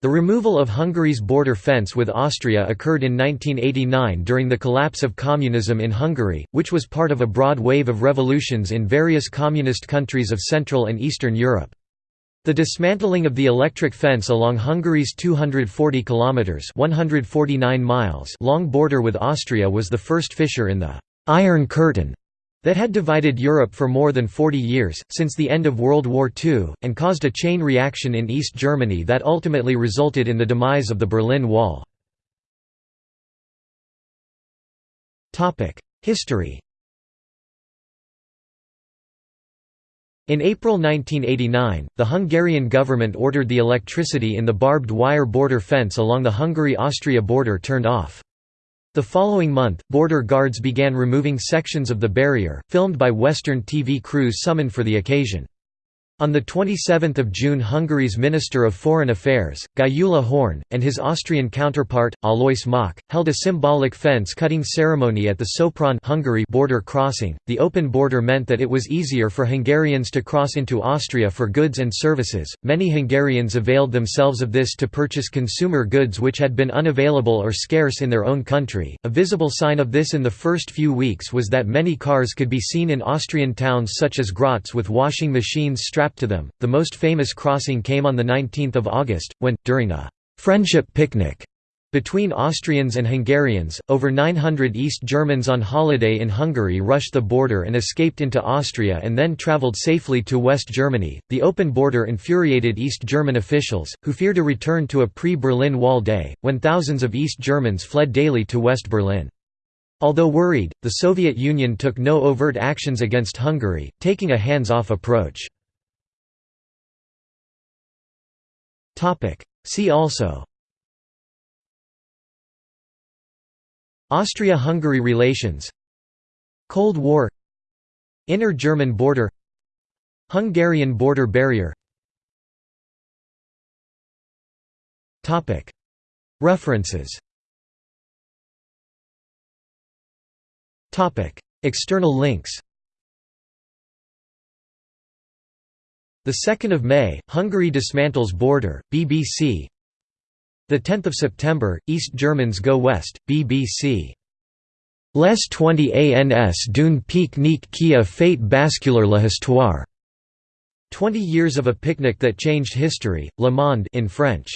The removal of Hungary's border fence with Austria occurred in 1989 during the collapse of communism in Hungary, which was part of a broad wave of revolutions in various communist countries of Central and Eastern Europe. The dismantling of the electric fence along Hungary's 240 kilometers (149 miles) long border with Austria was the first fissure in the Iron Curtain that had divided Europe for more than 40 years, since the end of World War II, and caused a chain reaction in East Germany that ultimately resulted in the demise of the Berlin Wall. History In April 1989, the Hungarian government ordered the electricity in the barbed wire border fence along the Hungary-Austria border turned off. The following month, border guards began removing sections of the barrier, filmed by Western TV crews summoned for the occasion. On 27 June Hungary's Minister of Foreign Affairs, Gyula Horn, and his Austrian counterpart, Alois Mock, held a symbolic fence-cutting ceremony at the Sopron Hungary border crossing. The open border meant that it was easier for Hungarians to cross into Austria for goods and services. Many Hungarians availed themselves of this to purchase consumer goods which had been unavailable or scarce in their own country. A visible sign of this in the first few weeks was that many cars could be seen in Austrian towns such as Graz with washing machines strapped strapped to them. The most famous crossing came on 19 August, when, during a «friendship picnic» between Austrians and Hungarians, over 900 East Germans on holiday in Hungary rushed the border and escaped into Austria and then travelled safely to West Germany. The open border infuriated East German officials, who feared a return to a pre Berlin Wall day, when thousands of East Germans fled daily to West Berlin. Although worried, the Soviet Union took no overt actions against Hungary, taking a hands off approach. See also. Austria–Hungary relations. Cold War. Inner German border. Hungarian border barrier. References. External links The 2nd of May, Hungary dismantles border, BBC. The 10th of September, East Germans go west, BBC. Les 20 ans d'une pique-nique qui a fait basculer l'histoire. 20 years of a picnic that changed history, Le Monde in French.